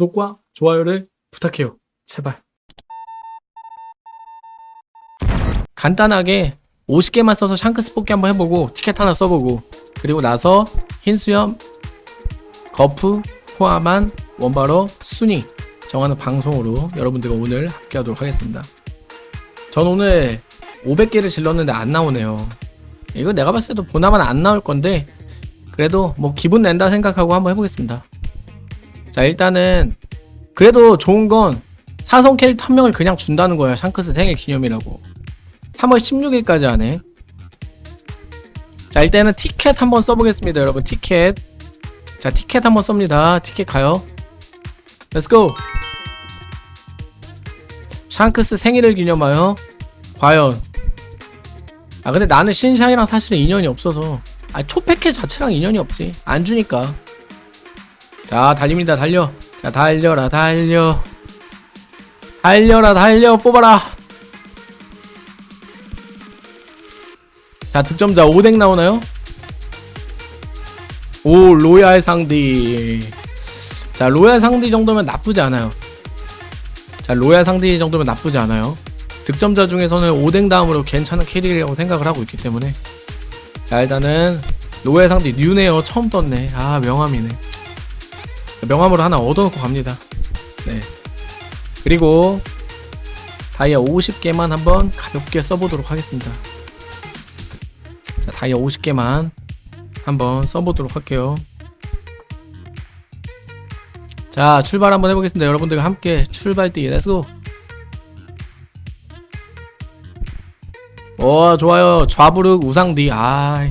구독과 좋아요를 부탁해요. 제발. 간단하게 50개만 써서 샹크스 뽑기 한번 해보고 티켓 하나 써보고 그리고 나서 흰수염, 거프 포함한 원바로 순위 정하는 방송으로 여러분들과 오늘 함께하도록 하겠습니다. 전 오늘 500개를 질렀는데 안 나오네요. 이거 내가 봤을 때도 보나만 안 나올 건데 그래도 뭐 기분 낸다 생각하고 한번 해보겠습니다. 자 일단은 그래도 좋은 건 사성 캐릭터 한 명을 그냥 준다는 거야 샹크스 생일 기념이라고. 3월 16일까지 하네 자 일단은 티켓 한번 써보겠습니다 여러분. 티켓. 자 티켓 한번 씁니다. 티켓 가요. let's go 샹크스 생일을 기념하여 과연. 아 근데 나는 신샹이랑 사실은 인연이 없어서. 아 초패켓 자체랑 인연이 없지. 안 주니까 자 달립니다. 달려. 자 달려라 달려. 달려라 달려. 뽑아라. 자 득점자 5덱 나오나요? 오 로얄 상디. 자 로얄 상디 정도면 나쁘지 않아요. 자 로얄 상디 정도면 나쁘지 않아요. 득점자 중에서는 5덱 다음으로 괜찮은 캐릭이라고 생각을 하고 있기 때문에. 자 일단은 로얄 상디 뉴네어 처음 떴네. 아 명함이네 명함으로 하나 얻어놓고 갑니다. 네. 그리고 다이아 50개만 한번 가볍게 써보도록 하겠습니다. 자 다이아 50개만 한번 써보도록 할게요. 자 출발 한번 해보겠습니다. 여러분들과 함께 출발 뛰 렛츠고 오 좋아요. 좌부르 우상디. 아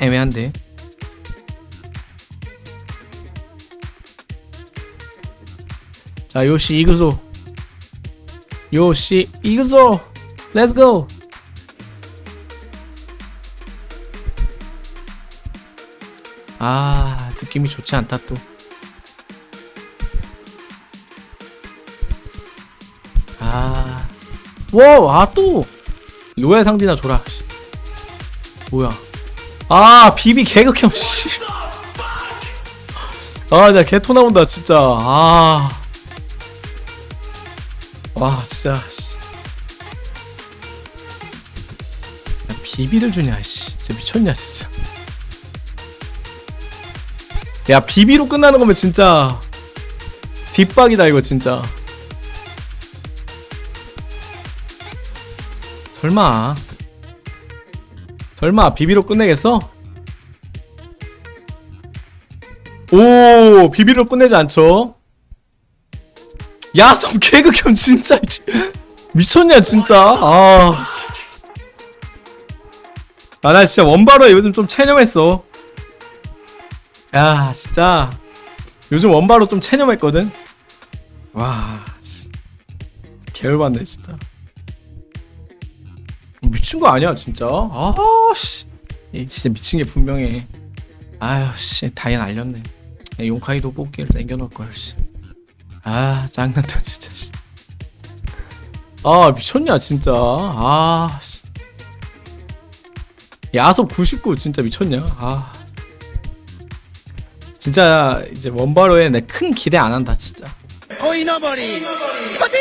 애매한데 자 요시 이그소 요시 이그소 렛츠고 아 느낌이 좋지 않다 또 아, 와, 아, 또! 로얄 상디나 줘라. 씨. 뭐야. 아, 비비 개극혐, 씨. 아, 나 개토 나온다, 진짜. 아. 와, 진짜, 씨. 야, 비비를 주냐, 씨. 진짜 미쳤냐, 진짜. 야, 비비로 끝나는 거면 진짜. 뒷박이다, 이거, 진짜. 설마 설마 비비로 끝내겠어? 오 비비로 끝내지 않죠? 야성 개극혐 진짜. 미쳤냐 진짜. 아. 아나 진짜 원바로에 요즘 좀 체념했어. 야 진짜. 요즘 원바로 좀 체념했거든. 와 씨. 개열받네 진짜. 미친 거 아니야 진짜? 아씨. 진짜 미친 게 분명해. 아유 씨. 다이아 날렸네. 용카이도 뽑기를 남겨놓을 걸 씨. 아 짱난다 진짜 씨. 아 미쳤냐 진짜. 아 씨. 야섭 99 진짜 미쳤냐. 아. 진짜 이제 원바로에 내 큰 기대 안 한다 진짜. 거인어버리! 파티